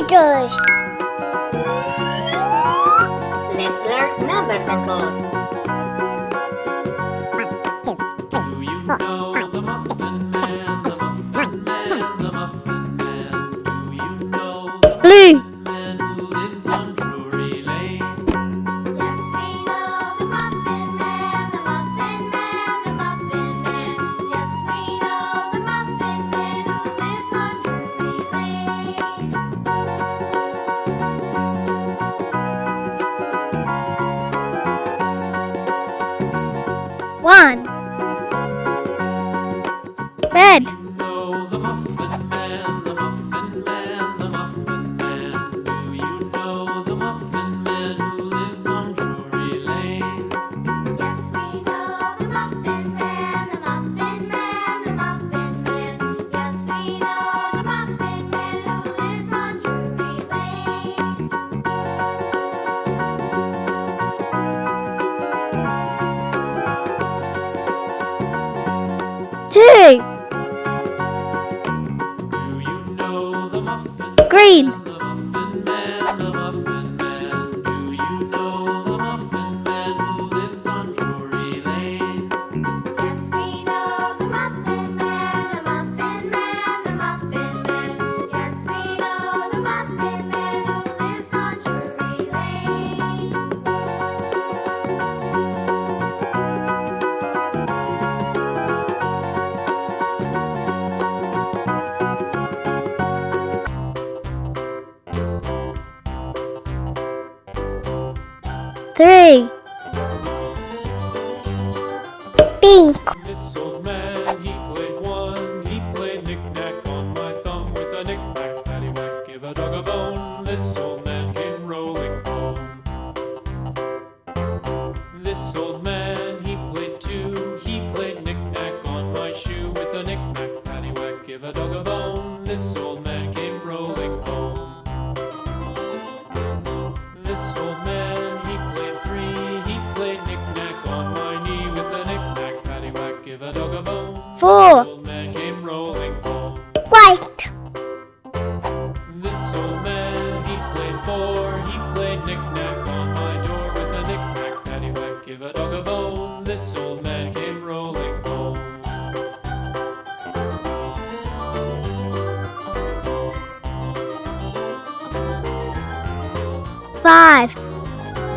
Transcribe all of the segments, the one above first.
meters. Let's learn numbers and colors. one. Two. Green. Three. Pink. four. White. This old man, he played four. He played knick-knack on my door with a knick-knack, give a dog a bone. This old man came rolling home. Five.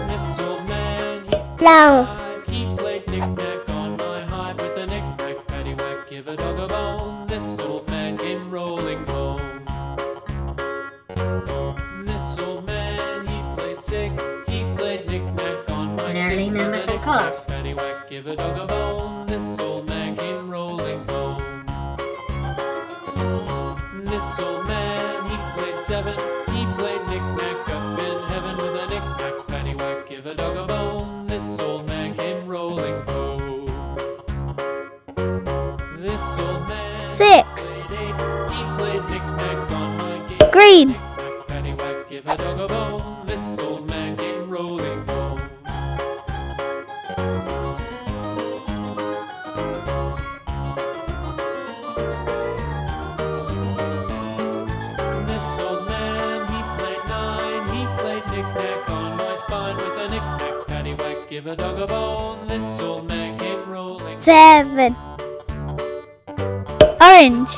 This old man, he... Paddywhack, give a dog a bone. This old man came rolling home. This old man, he played seven. He played knick-knack up in heaven with a knick-knack. Paddywhack, give a dog a bone. This old man came rolling home. This old man. Six. Green. Paddywhack, give a dog a bone. A dog a bone, this old man came rolling. Seven. Orange.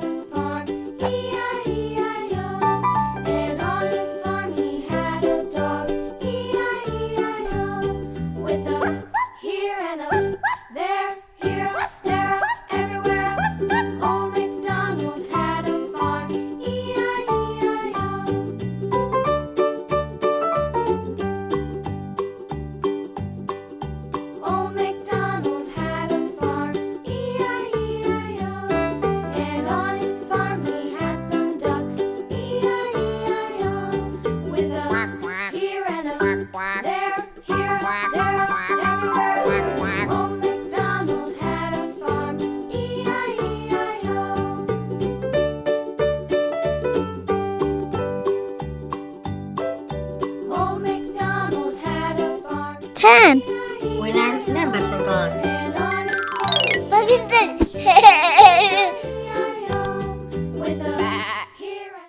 10. We learned numbers and.